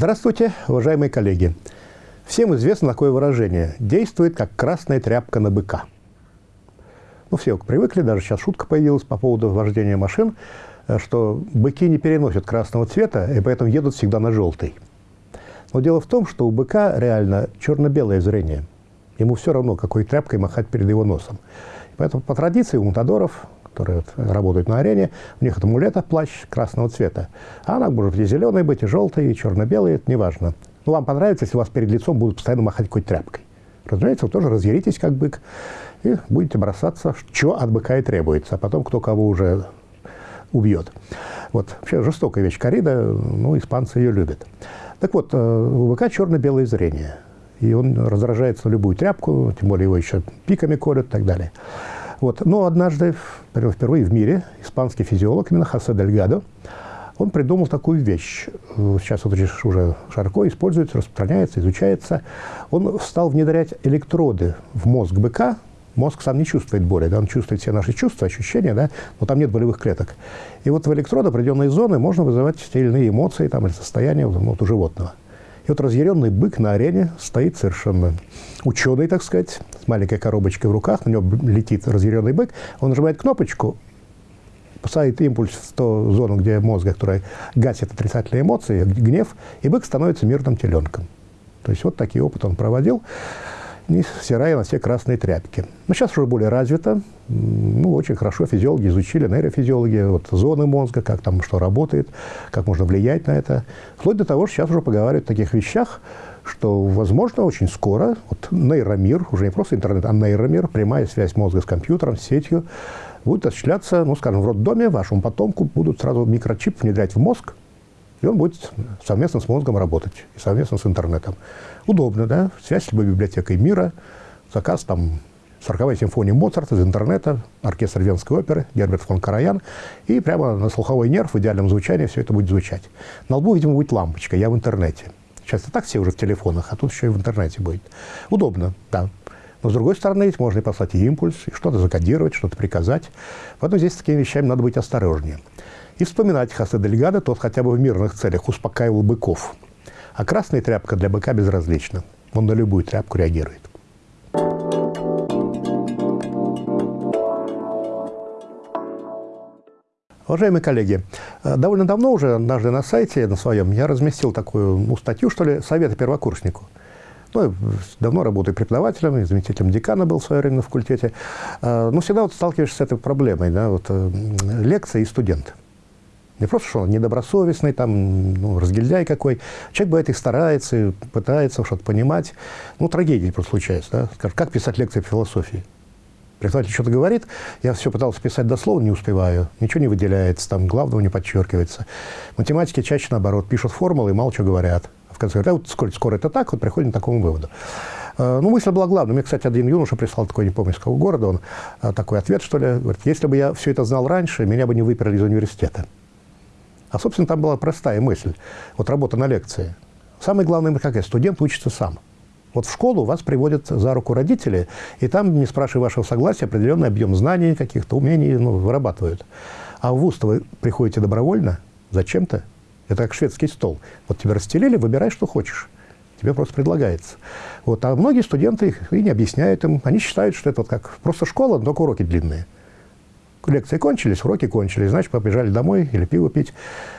Здравствуйте, уважаемые коллеги. Всем известно такое выражение «действует как красная тряпка на быка». Ну, все привыкли, даже сейчас шутка появилась по поводу вождения машин, э, что быки не переносят красного цвета, и поэтому едут всегда на желтый. Но дело в том, что у быка реально черно-белое зрение. Ему все равно, какой тряпкой махать перед его носом. Поэтому по традиции у мутадоров которые работают на арене, у них это мулета, плащ красного цвета. А она может и зеленой быть, и желтой, и черно-белой, это неважно. Ну, вам понравится, если у вас перед лицом будут постоянно махать какой-то тряпкой. Разумеется, вы тоже разъяритесь, как бык, и будете бросаться, что от быка и требуется, а потом кто кого уже убьет. Вот. Вообще жестокая вещь корида, ну, испанцы ее любят. Так вот, э, у быка черно-белое зрение. И он раздражается на любую тряпку, тем более его еще пиками колют и так далее. Вот. Но однажды, впервые в мире, испанский физиолог, именно Хосе Дельгадо, он придумал такую вещь. Сейчас вот уже широко используется, распространяется, изучается. Он стал внедрять электроды в мозг быка. Мозг сам не чувствует боли, да, он чувствует все наши чувства, ощущения, да, но там нет болевых клеток. И вот в электроды определенные зоны можно вызывать те или иные эмоции там, или состояния вот, у животного. Вот разъяренный бык на арене стоит совершенно ученый, так сказать, с маленькой коробочкой в руках, на него летит разъяренный бык, он нажимает кнопочку, посадит импульс в ту зону, где мозга, которая гасит отрицательные эмоции, гнев, и бык становится мирным теленком. То есть вот такие опыты он проводил не стирая на все красные тряпки. Но сейчас уже более развито. Ну, очень хорошо физиологи изучили, нейрофизиологи, вот зоны мозга, как там что работает, как можно влиять на это. Вплоть до того, что сейчас уже поговаривают о таких вещах, что, возможно, очень скоро вот нейромир, уже не просто интернет, а нейромир, прямая связь мозга с компьютером, с сетью, будет осуществляться, ну, скажем, в роддоме вашему потомку будут сразу микрочип внедрять в мозг, и он будет совместно с мозгом работать, и совместно с интернетом. Удобно, да? Связь с любой библиотекой мира, заказ там 40-я симфония Моцарта из интернета, оркестр Венской оперы, Герберт фон Караян, и прямо на слуховой нерв в идеальном звучании все это будет звучать. На лбу, видимо, будет лампочка, я в интернете. Сейчас и так все уже в телефонах, а тут еще и в интернете будет. Удобно, да. Но, с другой стороны, ведь можно и послать и импульс, и что-то закодировать, что-то приказать. Поэтому здесь с такими вещами надо быть осторожнее. И вспоминать Хосе Дельгадо, тот хотя бы в мирных целях успокаивал быков. А красная тряпка для быка безразлична. Он на любую тряпку реагирует. Уважаемые коллеги, э, довольно давно уже, однажды на сайте на своем, я разместил такую ну, статью, что ли, «Советы первокурснику». Ну, давно работаю преподавателем, заместителем декана был в свое время на факультете. Э, но всегда вот сталкиваешься с этой проблемой, да, вот, э, лекция и студент. Не просто, что он недобросовестный, там, ну, разгильдяй какой. Человек бывает и старается, пытается что-то понимать. Ну, трагедии просто случаются. Да? Скажем, как писать лекции по философии? Преподаватель что-то говорит, я все пытался писать дословно, не успеваю, ничего не выделяется, там главного не подчеркивается. Математики чаще наоборот, пишут формулы и мало чего говорят. В конце говорят, а вот скоро, скоро это так, вот приходим к такому выводу. А, ну, мысль была главная. Мне, кстати, один юноша прислал такой, не помню, из какого города, он а, такой ответ, что ли, говорит, если бы я все это знал раньше, меня бы не выперли из университета. А, собственно, там была простая мысль. Вот работа на лекции. Самое главное, какая? Студент учится сам. Вот в школу вас приводят за руку родители, и там, не спрашивая вашего согласия, определенный объем знаний, каких-то умений ну, вырабатывают. А в вуз вы приходите добровольно, зачем-то. Это как шведский стол. Вот тебя расстелили, выбирай, что хочешь. Тебе просто предлагается. Вот. А многие студенты их и не объясняют им. Они считают, что это вот как просто школа, только уроки длинные лекции кончились, уроки кончились, значит, побежали домой или пиво пить.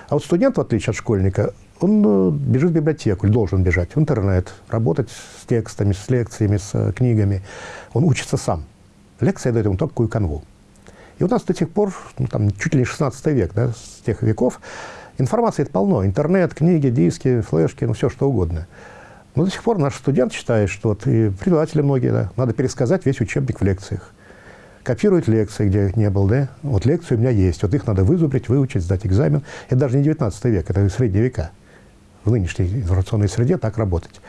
А вот студент, в отличие от школьника, он э, бежит в библиотеку, или должен бежать в интернет, работать с текстами, с лекциями, с э, книгами. Он учится сам. Лекция дает ему такую канву. И у нас до сих пор, ну, там, чуть ли не 16 век, да, с тех веков, информации это полно. Интернет, книги, диски, флешки, ну, все что угодно. Но до сих пор наш студент считает, что вот, и преподаватели многие, да, надо пересказать весь учебник в лекциях копирует лекции, где не был, да? Вот лекции у меня есть, вот их надо вызубрить, выучить, сдать экзамен. Это даже не 19 век, это средние века. В нынешней информационной среде так работать.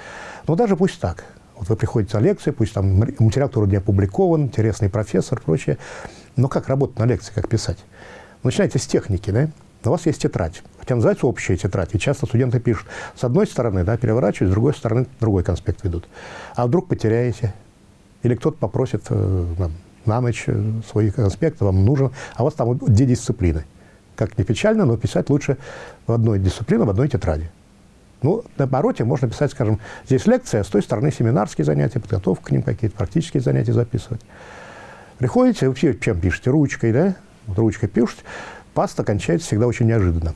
Но даже пусть так. Вот вы приходите на лекцию, пусть там материал, который не опубликован, интересный профессор, прочее. Но как работать на лекции, как писать? Начинайте с техники, да? У вас есть тетрадь, хотя называется общая тетрадь. И часто студенты пишут, с одной стороны, да, переворачивают, с другой стороны, другой конспект ведут. А вдруг потеряете? Или кто-то попросит, э, на ночь э, свои конспекты вам нужен, а у вас там две дисциплины. Как не печально, но писать лучше в одной дисциплине, в одной тетради. Ну, на обороте можно писать, скажем, здесь лекция, а с той стороны семинарские занятия, подготовка к ним какие-то, практические занятия записывать. Приходите, вы чем пишете? Ручкой, да? Вот ручкой пишете. Паста кончается всегда очень неожиданно.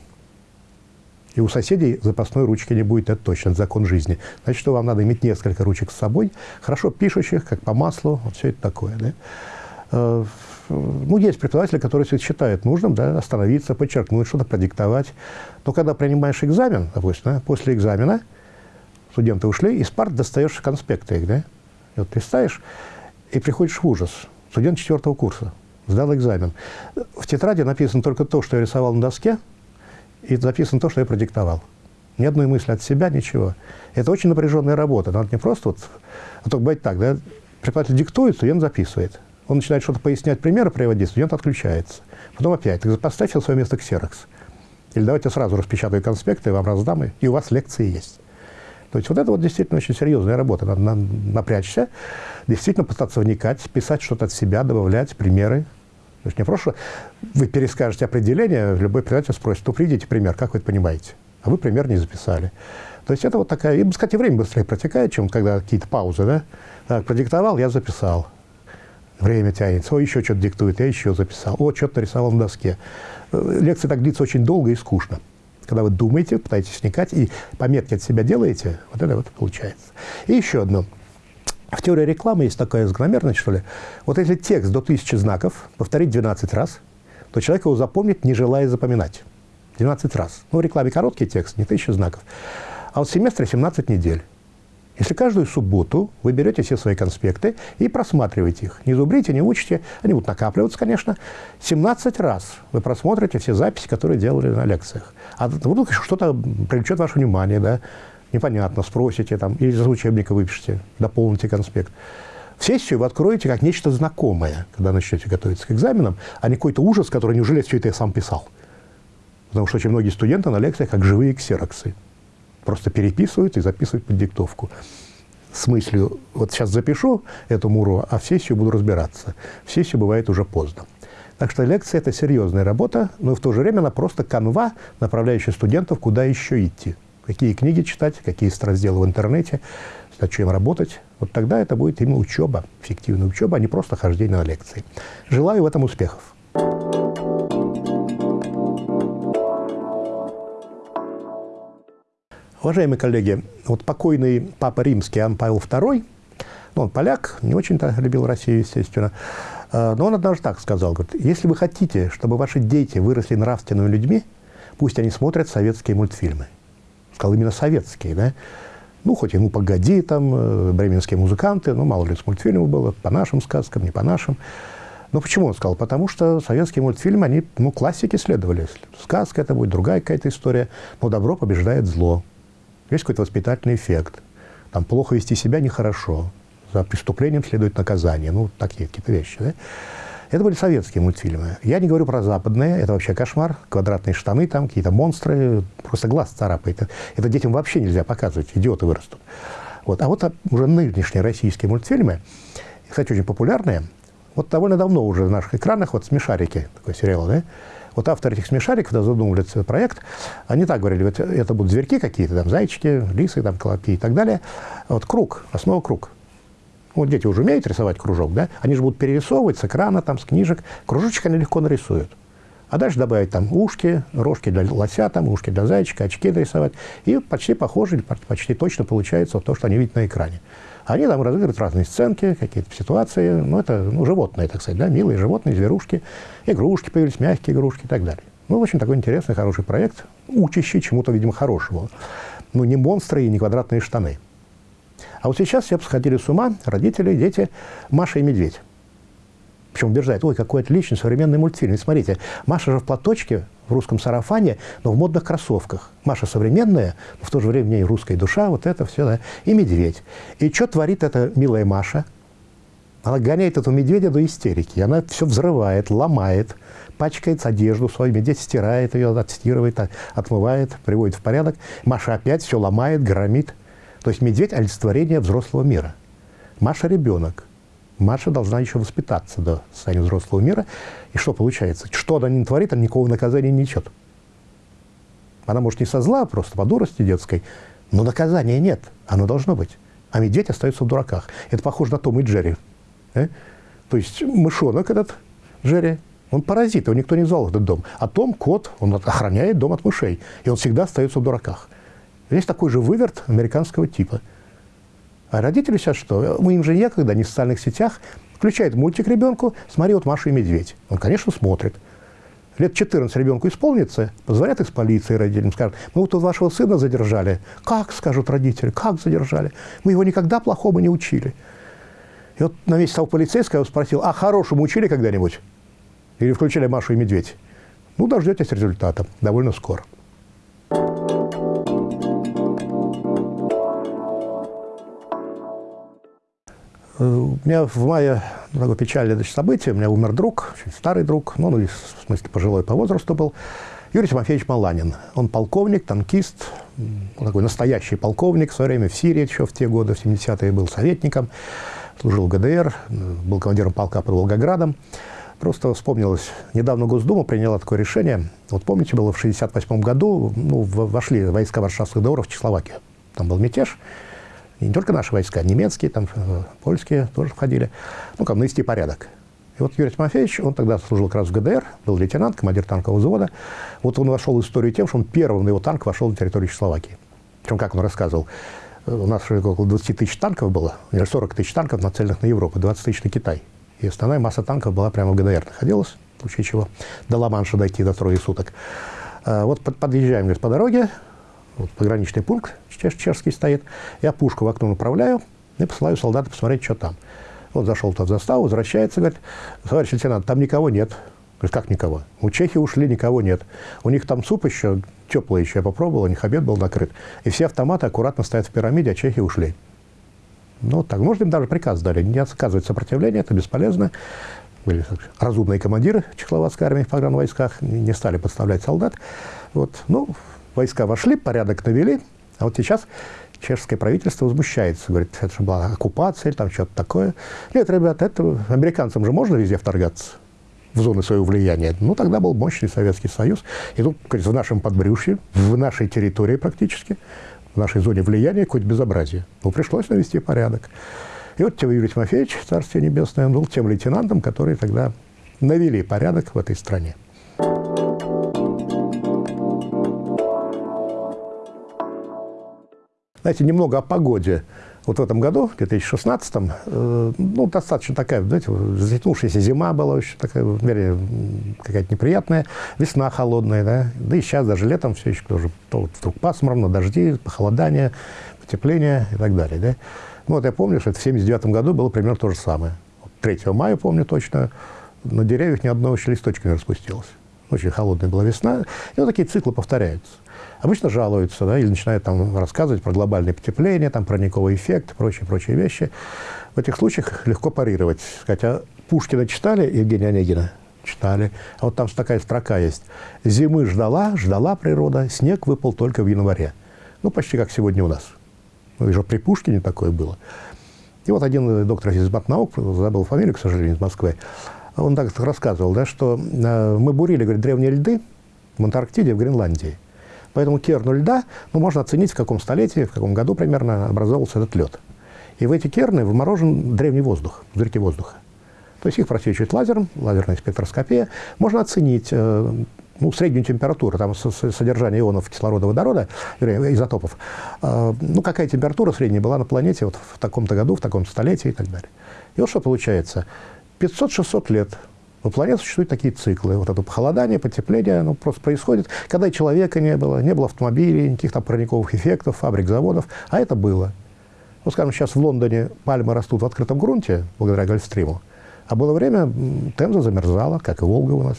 И у соседей запасной ручки не будет, это точно, это закон жизни. Значит, что вам надо иметь несколько ручек с собой, хорошо пишущих, как по маслу, вот все это такое. Да? Э, ну, есть преподаватели, которые считают нужным да, остановиться, подчеркнуть, что-то продиктовать. Но когда принимаешь экзамен, допустим, да, после экзамена студенты ушли, из парт достаешь конспекты их, да? И вот листаешь, и приходишь в ужас. Студент четвертого курса, сдал экзамен. В тетради написано только то, что я рисовал на доске, и записано то, что я продиктовал. Ни одной мысли от себя, ничего. Это очень напряженная работа. Надо не просто вот... А то бывает так, да? Преподаватель диктует, студент записывает. Он начинает что-то пояснять, примеры приводить, студент отключается. Потом опять, так поставь на свое место ксерокс. Или давайте сразу распечатаю конспекты, вам раздам, и у вас лекции есть. То есть вот это вот действительно очень серьезная работа. Надо напрячься, действительно пытаться вникать, писать что-то от себя, добавлять примеры, то есть не просто вы перескажете определение, любой преподаватель спросит, ну, приведите пример, как вы это понимаете? А вы пример не записали. То есть это вот такая, и, кстати, время быстрее протекает, чем когда какие-то паузы, да? Так, продиктовал, я записал. Время тянется, о, еще что-то диктует, я еще записал. О, что-то нарисовал на доске. Э, лекция так длится очень долго и скучно. Когда вы думаете, пытаетесь вникать и пометки от себя делаете, вот это вот получается. И еще одно – в теории рекламы есть такая закономерность, что ли. Вот если текст до тысячи знаков повторить 12 раз, то человек его запомнит, не желая запоминать. 12 раз. Ну, в рекламе короткий текст, не тысяча знаков. А вот в семестре 17 недель. Если каждую субботу вы берете все свои конспекты и просматриваете их, не зубрите, не учите, они будут накапливаться, конечно, 17 раз вы просмотрите все записи, которые делали на лекциях. А вдруг что-то привлечет ваше внимание, да, непонятно, спросите там, или из учебника выпишите, дополните конспект. В сессию вы откроете как нечто знакомое, когда начнете готовиться к экзаменам, а не какой-то ужас, который неужели все это я сам писал. Потому что очень многие студенты на лекциях как живые ксероксы. Просто переписывают и записывают под диктовку. С мыслью, вот сейчас запишу эту муру, а в сессию буду разбираться. В сессию бывает уже поздно. Так что лекция – это серьезная работа, но в то же время она просто канва, направляющая студентов, куда еще идти какие книги читать, какие разделы в интернете, над чем работать. Вот тогда это будет именно учеба, эффективная учеба, а не просто хождение на лекции. Желаю в этом успехов. Уважаемые коллеги, вот покойный Папа Римский Иоанн Павел II, ну, он поляк, не очень-то любил Россию, естественно, э, но он однажды так сказал, говорит, если вы хотите, чтобы ваши дети выросли нравственными людьми, пусть они смотрят советские мультфильмы сказал именно советские, да, ну, хоть «Ну, погоди», там, э, бременские музыканты, ну, мало ли с мультфильмов было, по нашим сказкам, не по нашим. Но почему он сказал? Потому что советские мультфильмы, они, ну, классики следовали. Сказка это будет, другая какая-то история. Но добро побеждает зло. Есть какой-то воспитательный эффект. Там плохо вести себя нехорошо. За преступлением следует наказание. Ну, такие какие-то вещи, да? Это были советские мультфильмы. Я не говорю про западные, это вообще кошмар. Квадратные штаны там, какие-то монстры, просто глаз царапает. Это детям вообще нельзя показывать, идиоты вырастут. Вот. А вот уже нынешние российские мультфильмы, кстати, очень популярные, вот довольно давно уже в наших экранах, вот «Смешарики», такой сериал, да? Вот авторы этих смешариков, когда задумывали этот проект, они так говорили, вот это будут зверьки какие-то, там, зайчики, лисы, там, колобки и так далее. Вот круг, основа круг. Вот дети уже умеют рисовать кружок, да? Они же будут перерисовывать с экрана, там, с книжек. Кружочек они легко нарисуют. А дальше добавить там ушки, рожки для лося, там, ушки для зайчика, очки нарисовать. И почти похоже, почти точно получается то, что они видят на экране. Они там разыгрывают разные сценки, какие-то ситуации. Ну, это ну, животные, так сказать, да, милые животные, зверушки. Игрушки появились, мягкие игрушки и так далее. Ну, очень такой интересный, хороший проект, учащий чему-то, видимо, хорошему. Ну, не монстры и не квадратные штаны. А вот сейчас все сходили с ума, родители, дети, Маша и Медведь. Причем убеждают, ой, какой отличный современный мультфильм. И смотрите, Маша же в платочке, в русском сарафане, но в модных кроссовках. Маша современная, но в то же время ней русская душа, вот это все, да, и медведь. И что творит эта милая Маша? Она гоняет этого медведя до истерики. Она все взрывает, ломает, пачкает одежду свою. Медведь стирает ее, отстирывает, отмывает, приводит в порядок. Маша опять все ломает, громит. То есть медведь – олицетворение взрослого мира. Маша – ребенок. Маша должна еще воспитаться до состояния взрослого мира. И что получается? Что она не творит, она никакого наказания не несет. Она может не со зла, а просто по дурости детской Но наказания нет, оно должно быть. А медведь остается в дураках. Это похоже на Том и Джерри. Э? То есть мышонок этот, Джерри, он паразит, его никто не звал в этот дом. А Том, кот, он охраняет дом от мышей. И он всегда остается в дураках. Здесь такой же выверт американского типа. А родители сейчас что? Мы им же некогда, не в социальных сетях. Включает мультик ребенку, смотри, вот Маша и Медведь. Он, конечно, смотрит. Лет 14 ребенку исполнится, позвонят из полиции родителям, скажут, мы вот тут вашего сына задержали. Как, скажут родители, как задержали? Мы его никогда плохому не учили. И вот на месте того полицейского спросил, а хорошему учили когда-нибудь? Или включили Машу и Медведь? Ну, дождетесь результата довольно скоро. У меня в мае такое печальное значит. У меня умер друг, очень старый друг, ну, ну, в смысле, пожилой по возрасту был. Юрий Тимофеевич Маланин. Он полковник, танкист, такой настоящий полковник. В свое время в Сирии еще в те годы, в 70-е, был советником, служил в ГДР, был командиром полка под Волгоградом. Просто вспомнилось, недавно Госдума приняла такое решение. Вот помните, было в 1968 году, ну, вошли войска варшавских договоров в Чехословакию. Там был мятеж. И не только наши войска, немецкие, там, э, польские тоже входили. Ну, как навести порядок. И вот Юрий Тимофеевич, он тогда служил как раз в ГДР, был лейтенант, командир танкового взвода. Вот он вошел в историю тем, что он первым на его танк вошел на территорию Чехословакии. Причем, как он рассказывал, э, у нас около 20 тысяч танков было, или 40 тысяч танков, нацеленных на Европу, 20 тысяч на Китай. И основная масса танков была прямо в ГДР находилась, в случае чего до Ла-Манша дойти до трое суток. А вот подъезжаем говорит, по дороге, вот пограничный пункт чеш чешский стоит, я пушку в окно направляю и посылаю солдата посмотреть, что там. Вот зашел тот в заставу, возвращается, говорит, товарищ лейтенант, там никого нет. Говорит, как никого? У чехи ушли, никого нет. У них там суп еще, теплый еще, я попробовал, у них обед был накрыт. И все автоматы аккуратно стоят в пирамиде, а чехи ушли. Ну, так, может, им даже приказ дали, не отказывать сопротивление, это бесполезно. Были разумные командиры чехословацкой армии в погранвойсках, не стали подставлять солдат. Вот, ну, войска вошли, порядок навели, а вот сейчас чешское правительство возмущается, говорит, это же была оккупация или там что-то такое. Нет, ребята, это американцам же можно везде вторгаться в зоны своего влияния. Ну, тогда был мощный Советский Союз. И тут, говорит, в нашем подбрюшье, в нашей территории практически, в нашей зоне влияния какое-то безобразие. Ну, пришлось навести порядок. И вот Юрий Тимофеевич, Царствие Небесное, он был тем лейтенантом, который тогда навели порядок в этой стране. Знаете, немного о погоде. Вот в этом году, в 2016, э, ну, достаточно такая, знаете, затянувшаяся зима была очень такая, в мере, какая-то неприятная, весна холодная, да, да и сейчас даже летом все еще тоже то вдруг пасмурно, дожди, похолодание, потепление и так далее, да. Ну, вот я помню, что это в 79 году было примерно то же самое. 3 мая, помню точно, на деревьях ни одного еще листочка не распустилось. Очень холодная была весна. И вот такие циклы повторяются. Обычно жалуются, да, или начинают там рассказывать про глобальное потепление, там, парниковый эффект, прочие-прочие вещи. В этих случаях легко парировать. Хотя Пушкина читали, Евгения Онегина? Читали. А вот там такая строка есть. «Зимы ждала, ждала природа, снег выпал только в январе». Ну, почти как сегодня у нас. Ну, уже при Пушкине такое было. И вот один доктор из наук, забыл фамилию, к сожалению, из Москвы, он так рассказывал, да, что э, мы бурили, говорит, древние льды в Антарктиде, в Гренландии. Поэтому керну льда ну, можно оценить, в каком столетии, в каком году примерно образовался этот лед. И в эти керны вморожен древний воздух, дырки воздуха. То есть их просвечивает лазером, лазерная спектроскопия. Можно оценить э, ну, среднюю температуру, там содержание ионов кислорода, водорода, изотопов. Э, ну, какая температура средняя была на планете вот в таком-то году, в таком столетии и так далее. И вот что получается. 500-600 лет у планеты существуют такие циклы. Вот это похолодание, потепление, оно просто происходит, когда и человека не было, не было автомобилей, никаких там парниковых эффектов, фабрик, заводов, а это было. Вот, скажем, сейчас в Лондоне пальмы растут в открытом грунте, благодаря Гольфстриму, а было время, Темза замерзала, как и Волга у нас.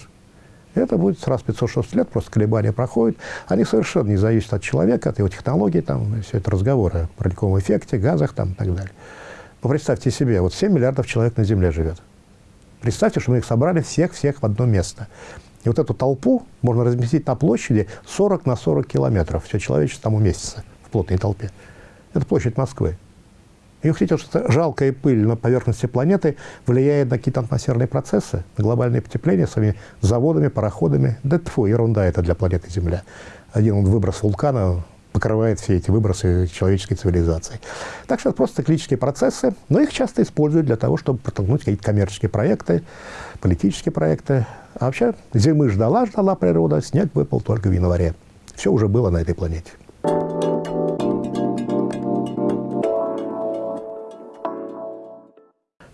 Это будет раз 506 лет, просто колебания проходят. Они совершенно не зависят от человека, от его технологий, там, все это разговоры о парниковом эффекте, газах там, и так далее. Но представьте себе, вот 7 миллиардов человек на Земле живет. Представьте, что мы их собрали всех-всех в одно место. И вот эту толпу можно разместить на площади 40 на 40 километров. Все человечество там уместится в плотной толпе. Это площадь Москвы. И вы хотите, что жалкая пыль на поверхности планеты влияет на какие-то атмосферные процессы, на глобальное потепление своими заводами, пароходами. Да тьфу, ерунда это для планеты Земля. Один он выброс вулкана покрывает все эти выбросы человеческой цивилизации. Так что это просто циклические процессы, но их часто используют для того, чтобы протолкнуть какие-то коммерческие проекты, политические проекты. А вообще зимы ждала, ждала природа, снег выпал только в январе. Все уже было на этой планете.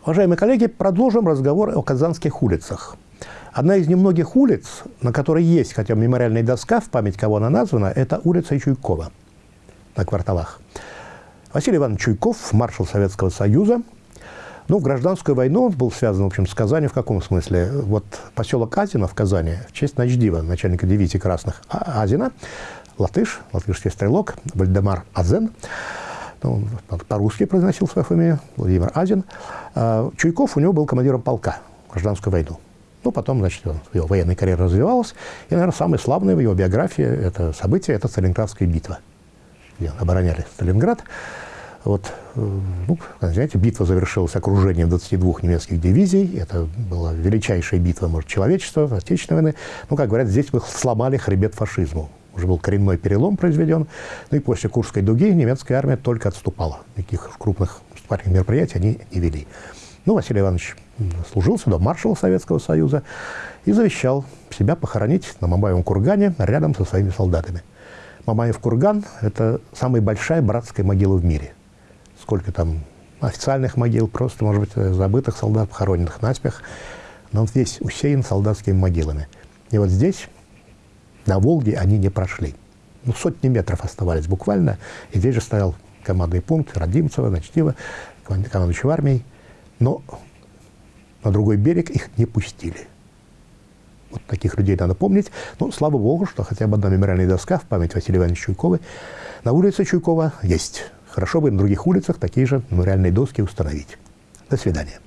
Уважаемые коллеги, продолжим разговор о казанских улицах. Одна из немногих улиц, на которой есть хотя бы мемориальная доска, в память кого она названа, это улица Чуйкова на кварталах. Василий Иванович Чуйков, маршал Советского Союза. Ну, в гражданскую войну он был связан, в общем, с Казанью в каком смысле? Вот поселок Азина в Казани, в честь Начдива, начальника дивизии красных а, Азина, латыш, латышский стрелок, Вальдемар Азен, ну, по-русски произносил свою фамилию, Владимир Азин. А, Чуйков у него был командиром полка в гражданскую войну. Ну, потом, значит, его военная карьера развивалась. И, наверное, самое славное в его биографии это событие – это Сталинградская битва, где обороняли Сталинград. Вот, э, ну, знаете, битва завершилась окружением 22 немецких дивизий. Это была величайшая битва, может, человечества, Отечественной войны. Ну, как говорят, здесь мы сломали хребет фашизму. Уже был коренной перелом произведен. Ну и после Курской дуги немецкая армия только отступала. Никаких крупных мероприятий они не вели. Ну, Василий Иванович служил сюда, маршал Советского Союза, и завещал себя похоронить на Мамаевом кургане рядом со своими солдатами. Мамаев курган – это самая большая братская могила в мире. Сколько там официальных могил, просто, может быть, забытых солдат, похороненных наспех, но он весь усеян солдатскими могилами. И вот здесь, на Волге, они не прошли. Ну, сотни метров оставались буквально, и здесь же стоял командный пункт Родимцева, Начтива, командующий армией. Но на другой берег их не пустили. Вот таких людей надо помнить. Но слава богу, что хотя бы одна мемориальная доска в память Василия Ивановича Чуйкова на улице Чуйкова есть. Хорошо бы на других улицах такие же мемориальные доски установить. До свидания.